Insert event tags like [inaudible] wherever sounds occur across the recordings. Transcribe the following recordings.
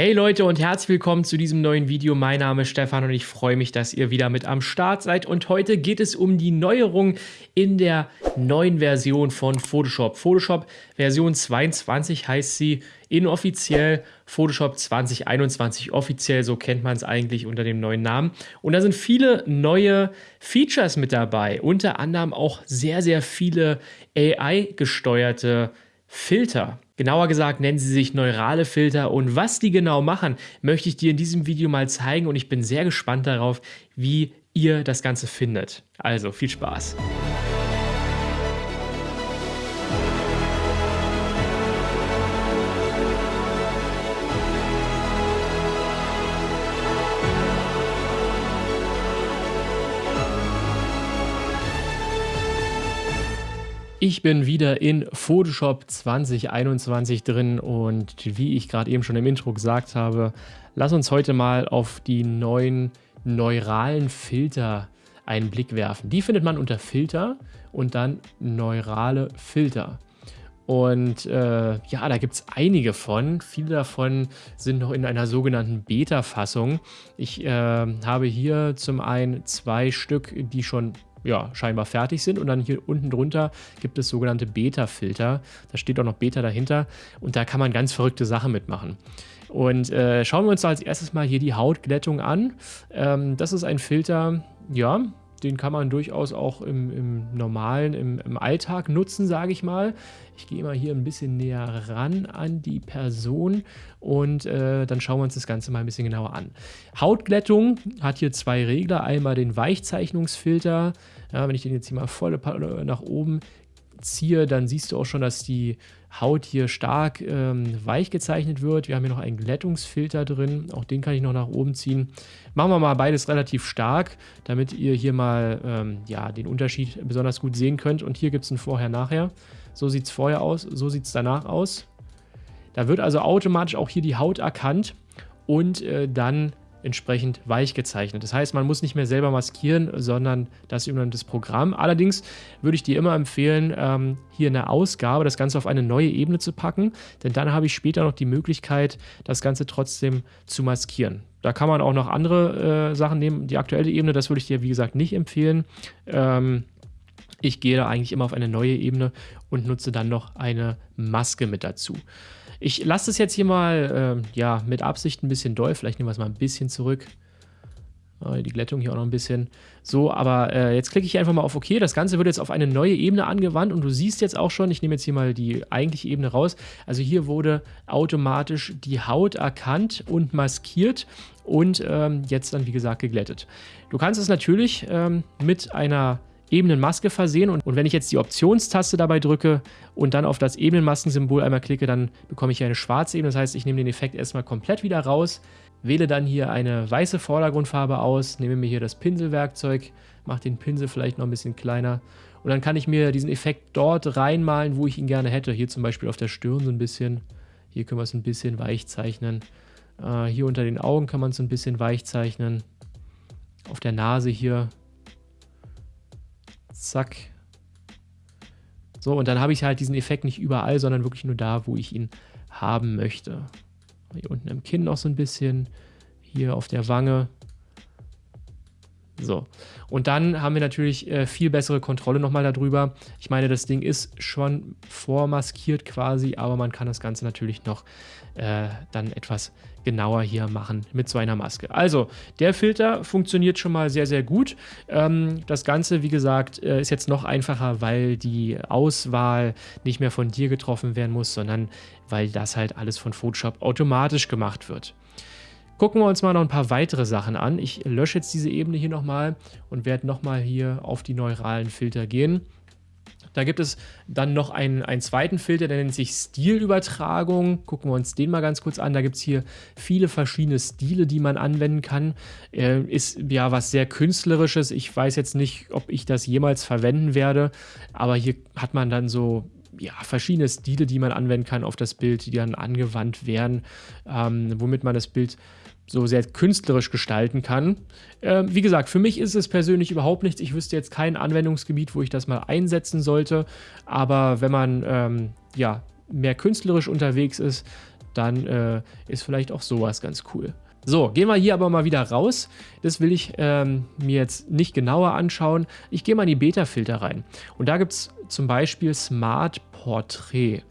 Hey Leute und herzlich willkommen zu diesem neuen Video. Mein Name ist Stefan und ich freue mich, dass ihr wieder mit am Start seid. Und heute geht es um die Neuerung in der neuen Version von Photoshop. Photoshop Version 22 heißt sie inoffiziell, Photoshop 2021 offiziell, so kennt man es eigentlich unter dem neuen Namen. Und da sind viele neue Features mit dabei, unter anderem auch sehr, sehr viele AI-gesteuerte Filter. Genauer gesagt nennen sie sich neurale Filter und was die genau machen, möchte ich dir in diesem Video mal zeigen und ich bin sehr gespannt darauf, wie ihr das Ganze findet. Also viel Spaß! Ich bin wieder in Photoshop 2021 drin und wie ich gerade eben schon im Intro gesagt habe, lass uns heute mal auf die neuen neuralen Filter einen Blick werfen. Die findet man unter Filter und dann neurale Filter. Und äh, ja, da gibt es einige von. Viele davon sind noch in einer sogenannten Beta-Fassung. Ich äh, habe hier zum einen zwei Stück, die schon ja, scheinbar fertig sind. Und dann hier unten drunter gibt es sogenannte Beta-Filter. Da steht auch noch Beta dahinter. Und da kann man ganz verrückte Sachen mitmachen. Und äh, schauen wir uns als erstes mal hier die Hautglättung an. Ähm, das ist ein Filter, ja, den kann man durchaus auch im, im normalen, im, im, Alltag nutzen, sage ich mal. Ich gehe mal hier ein bisschen näher ran an die Person und äh, dann schauen wir uns das Ganze mal ein bisschen genauer an. Hautglättung hat hier zwei Regler. Einmal den Weichzeichnungsfilter. Ja, wenn ich den jetzt hier mal voll nach oben ziehe, dann siehst du auch schon, dass die Haut hier stark ähm, weich gezeichnet wird. Wir haben hier noch einen Glättungsfilter drin, auch den kann ich noch nach oben ziehen. Machen wir mal beides relativ stark, damit ihr hier mal ähm, ja, den Unterschied besonders gut sehen könnt. Und hier gibt es ein Vorher-Nachher. So sieht es vorher aus, so sieht es danach aus. Da wird also automatisch auch hier die Haut erkannt und äh, dann entsprechend weich gezeichnet. Das heißt, man muss nicht mehr selber maskieren, sondern das über das Programm. Allerdings würde ich dir immer empfehlen, ähm, hier in der Ausgabe das Ganze auf eine neue Ebene zu packen, denn dann habe ich später noch die Möglichkeit, das Ganze trotzdem zu maskieren. Da kann man auch noch andere äh, Sachen nehmen. Die aktuelle Ebene, das würde ich dir, wie gesagt, nicht empfehlen. Ähm, ich gehe da eigentlich immer auf eine neue Ebene und nutze dann noch eine Maske mit dazu. Ich lasse das jetzt hier mal äh, ja, mit Absicht ein bisschen doll. Vielleicht nehmen wir es mal ein bisschen zurück. Die Glättung hier auch noch ein bisschen. So, aber äh, jetzt klicke ich einfach mal auf OK. Das Ganze wird jetzt auf eine neue Ebene angewandt und du siehst jetzt auch schon, ich nehme jetzt hier mal die eigentliche Ebene raus. Also hier wurde automatisch die Haut erkannt und maskiert und ähm, jetzt dann, wie gesagt, geglättet. Du kannst es natürlich ähm, mit einer Ebenenmaske versehen. Und, und wenn ich jetzt die Optionstaste dabei drücke und dann auf das Ebenenmaskensymbol einmal klicke, dann bekomme ich hier eine schwarze Ebene. Das heißt, ich nehme den Effekt erstmal komplett wieder raus, wähle dann hier eine weiße Vordergrundfarbe aus, nehme mir hier das Pinselwerkzeug, mache den Pinsel vielleicht noch ein bisschen kleiner und dann kann ich mir diesen Effekt dort reinmalen, wo ich ihn gerne hätte. Hier zum Beispiel auf der Stirn so ein bisschen. Hier können wir es ein bisschen weich zeichnen. Äh, hier unter den Augen kann man es ein bisschen weich zeichnen. Auf der Nase hier Zack. So, und dann habe ich halt diesen Effekt nicht überall, sondern wirklich nur da, wo ich ihn haben möchte. Hier unten im Kinn noch so ein bisschen. Hier auf der Wange. So, und dann haben wir natürlich äh, viel bessere Kontrolle nochmal darüber. Ich meine, das Ding ist schon vormaskiert quasi, aber man kann das Ganze natürlich noch äh, dann etwas genauer hier machen mit so einer Maske. Also, der Filter funktioniert schon mal sehr, sehr gut. Ähm, das Ganze, wie gesagt, äh, ist jetzt noch einfacher, weil die Auswahl nicht mehr von dir getroffen werden muss, sondern weil das halt alles von Photoshop automatisch gemacht wird. Gucken wir uns mal noch ein paar weitere Sachen an. Ich lösche jetzt diese Ebene hier nochmal und werde nochmal hier auf die neuralen Filter gehen. Da gibt es dann noch einen, einen zweiten Filter, der nennt sich Stilübertragung. Gucken wir uns den mal ganz kurz an. Da gibt es hier viele verschiedene Stile, die man anwenden kann. Äh, ist ja was sehr künstlerisches. Ich weiß jetzt nicht, ob ich das jemals verwenden werde, aber hier hat man dann so ja, verschiedene Stile, die man anwenden kann auf das Bild, die dann angewandt werden, ähm, womit man das Bild so sehr künstlerisch gestalten kann. Ähm, wie gesagt, für mich ist es persönlich überhaupt nichts. Ich wüsste jetzt kein Anwendungsgebiet, wo ich das mal einsetzen sollte. Aber wenn man ähm, ja, mehr künstlerisch unterwegs ist, dann äh, ist vielleicht auch sowas ganz cool. So, gehen wir hier aber mal wieder raus. Das will ich ähm, mir jetzt nicht genauer anschauen. Ich gehe mal in die Beta-Filter rein. Und da gibt es zum Beispiel Smart Portrait.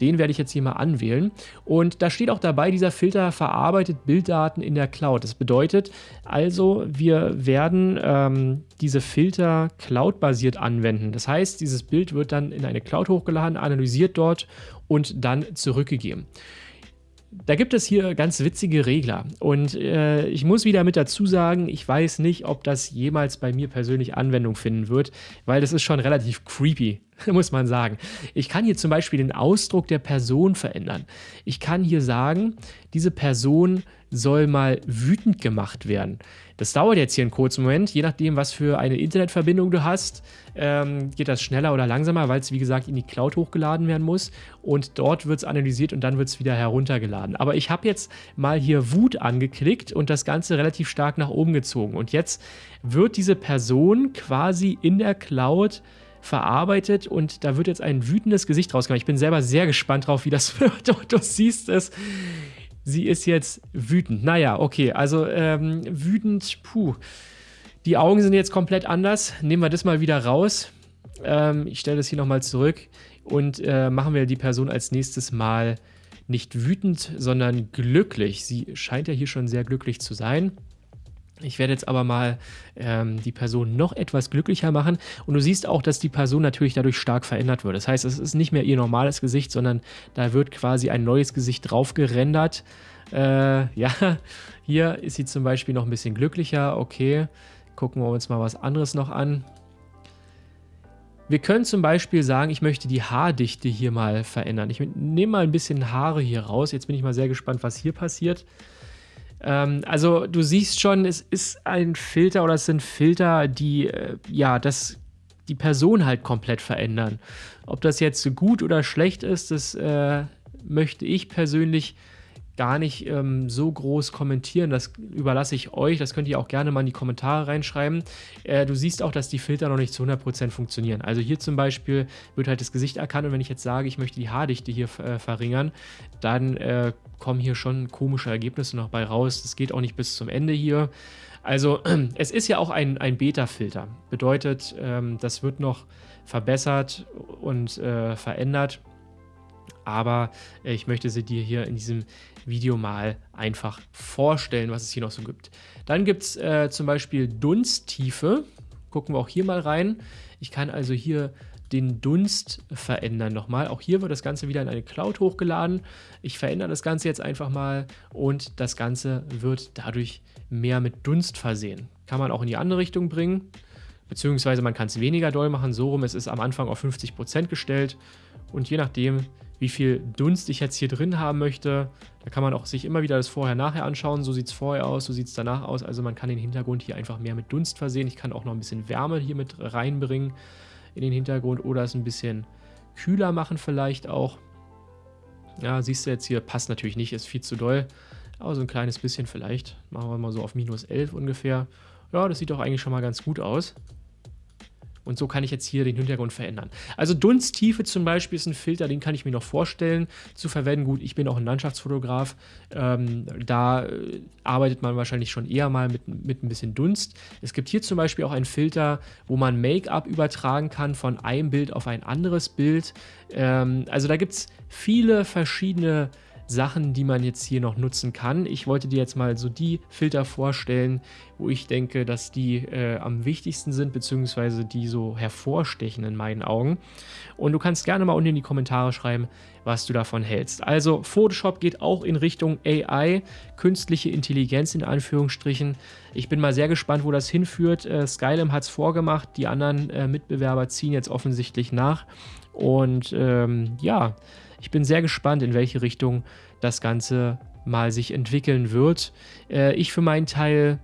Den werde ich jetzt hier mal anwählen. Und da steht auch dabei, dieser Filter verarbeitet Bilddaten in der Cloud. Das bedeutet also, wir werden ähm, diese Filter cloud-basiert anwenden. Das heißt, dieses Bild wird dann in eine Cloud hochgeladen, analysiert dort und dann zurückgegeben. Da gibt es hier ganz witzige Regler und äh, ich muss wieder mit dazu sagen, ich weiß nicht, ob das jemals bei mir persönlich Anwendung finden wird, weil das ist schon relativ creepy, [laughs] muss man sagen. Ich kann hier zum Beispiel den Ausdruck der Person verändern. Ich kann hier sagen, diese Person soll mal wütend gemacht werden. Das dauert jetzt hier einen kurzen Moment, je nachdem, was für eine Internetverbindung du hast, ähm, geht das schneller oder langsamer, weil es wie gesagt in die Cloud hochgeladen werden muss und dort wird es analysiert und dann wird es wieder heruntergeladen. Aber ich habe jetzt mal hier Wut angeklickt und das Ganze relativ stark nach oben gezogen und jetzt wird diese Person quasi in der Cloud verarbeitet und da wird jetzt ein wütendes Gesicht rausgekommen. Ich bin selber sehr gespannt drauf, wie das [laughs] wird. du siehst es. Sie ist jetzt wütend. Naja, okay, also ähm, wütend, puh. Die Augen sind jetzt komplett anders. Nehmen wir das mal wieder raus. Ähm, ich stelle das hier nochmal zurück und äh, machen wir die Person als nächstes Mal nicht wütend, sondern glücklich. Sie scheint ja hier schon sehr glücklich zu sein. Ich werde jetzt aber mal ähm, die Person noch etwas glücklicher machen und du siehst auch, dass die Person natürlich dadurch stark verändert wird. Das heißt, es ist nicht mehr ihr normales Gesicht, sondern da wird quasi ein neues Gesicht drauf gerendert. Äh, [laughs] ja, hier ist sie zum Beispiel noch ein bisschen glücklicher. Okay, gucken wir uns mal was anderes noch an. Wir können zum Beispiel sagen, ich möchte die Haardichte hier mal verändern. Ich nehme mal ein bisschen Haare hier raus. Jetzt bin ich mal sehr gespannt, was hier passiert. Ähm, also du siehst schon, es ist ein Filter oder es sind Filter, die äh, ja das die Person halt komplett verändern. Ob das jetzt gut oder schlecht ist, das äh, möchte ich persönlich gar nicht ähm, so groß kommentieren. Das überlasse ich euch. Das könnt ihr auch gerne mal in die Kommentare reinschreiben. Äh, du siehst auch, dass die Filter noch nicht zu 100% funktionieren. Also hier zum Beispiel wird halt das Gesicht erkannt und wenn ich jetzt sage, ich möchte die Haardichte hier äh, verringern, dann äh, kommen hier schon komische Ergebnisse noch bei raus. Das geht auch nicht bis zum Ende hier. Also [clears throat] es ist ja auch ein, ein Beta-Filter. Bedeutet, ähm, das wird noch verbessert und äh, verändert aber äh, ich möchte sie dir hier in diesem Video mal einfach vorstellen, was es hier noch so gibt. Dann gibt es äh, zum Beispiel Dunsttiefe. Gucken wir auch hier mal rein. Ich kann also hier den Dunst verändern nochmal. Auch hier wird das Ganze wieder in eine Cloud hochgeladen. Ich verändere das Ganze jetzt einfach mal und das Ganze wird dadurch mehr mit Dunst versehen. Kann man auch in die andere Richtung bringen, beziehungsweise man kann es weniger doll machen. So rum, es ist am Anfang auf 50% gestellt und je nachdem, wie viel Dunst ich jetzt hier drin haben möchte. Da kann man auch sich immer wieder das Vorher-Nachher anschauen. So sieht es vorher aus, so sieht es danach aus. Also man kann den Hintergrund hier einfach mehr mit Dunst versehen. Ich kann auch noch ein bisschen Wärme hier mit reinbringen in den Hintergrund oder es ein bisschen kühler machen vielleicht auch. Ja, siehst du jetzt hier, passt natürlich nicht, ist viel zu doll. Aber so ein kleines bisschen vielleicht. Machen wir mal so auf minus 11 ungefähr. Ja, das sieht doch eigentlich schon mal ganz gut aus. Und so kann ich jetzt hier den Hintergrund verändern. Also Dunsttiefe zum Beispiel ist ein Filter, den kann ich mir noch vorstellen zu verwenden. Gut, ich bin auch ein Landschaftsfotograf. Ähm, da äh, arbeitet man wahrscheinlich schon eher mal mit, mit ein bisschen Dunst. Es gibt hier zum Beispiel auch einen Filter, wo man Make-up übertragen kann von einem Bild auf ein anderes Bild. Ähm, also da gibt es viele verschiedene Sachen, die man jetzt hier noch nutzen kann. Ich wollte dir jetzt mal so die Filter vorstellen, wo ich denke, dass die äh, am wichtigsten sind, beziehungsweise die so hervorstechen in meinen Augen. Und du kannst gerne mal unten in die Kommentare schreiben, was du davon hältst. Also Photoshop geht auch in Richtung AI, künstliche Intelligenz in Anführungsstrichen. Ich bin mal sehr gespannt, wo das hinführt. Äh, Skylum hat es vorgemacht, die anderen äh, Mitbewerber ziehen jetzt offensichtlich nach. Und ähm, ja, ich bin sehr gespannt, in welche Richtung das Ganze mal sich entwickeln wird. Äh, ich für meinen Teil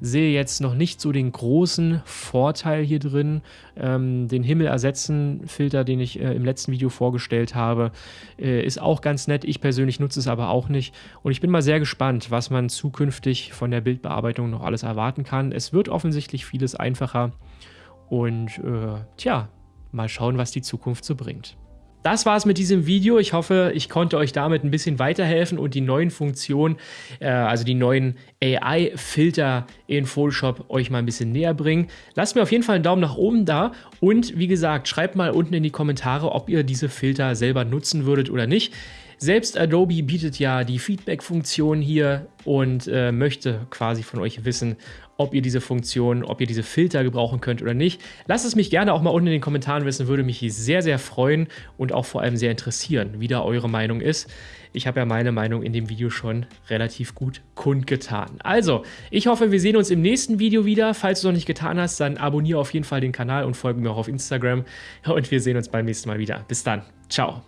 sehe jetzt noch nicht so den großen Vorteil hier drin. Ähm, den Himmel ersetzen Filter, den ich äh, im letzten Video vorgestellt habe, äh, ist auch ganz nett. Ich persönlich nutze es aber auch nicht. Und ich bin mal sehr gespannt, was man zukünftig von der Bildbearbeitung noch alles erwarten kann. Es wird offensichtlich vieles einfacher. Und äh, tja, mal schauen, was die Zukunft so bringt. Das war's mit diesem Video. Ich hoffe, ich konnte euch damit ein bisschen weiterhelfen und die neuen Funktionen, äh, also die neuen AI-Filter in Photoshop euch mal ein bisschen näher bringen. Lasst mir auf jeden Fall einen Daumen nach oben da und wie gesagt, schreibt mal unten in die Kommentare, ob ihr diese Filter selber nutzen würdet oder nicht. Selbst Adobe bietet ja die Feedback-Funktion hier und äh, möchte quasi von euch wissen, ob ihr diese Funktion, ob ihr diese Filter gebrauchen könnt oder nicht. Lasst es mich gerne auch mal unten in den Kommentaren wissen, würde mich sehr, sehr freuen und auch vor allem sehr interessieren, wie da eure Meinung ist. Ich habe ja meine Meinung in dem Video schon relativ gut kundgetan. Also, ich hoffe, wir sehen uns im nächsten Video wieder. Falls du es noch nicht getan hast, dann abonniere auf jeden Fall den Kanal und folge mir auch auf Instagram. Und wir sehen uns beim nächsten Mal wieder. Bis dann. Ciao.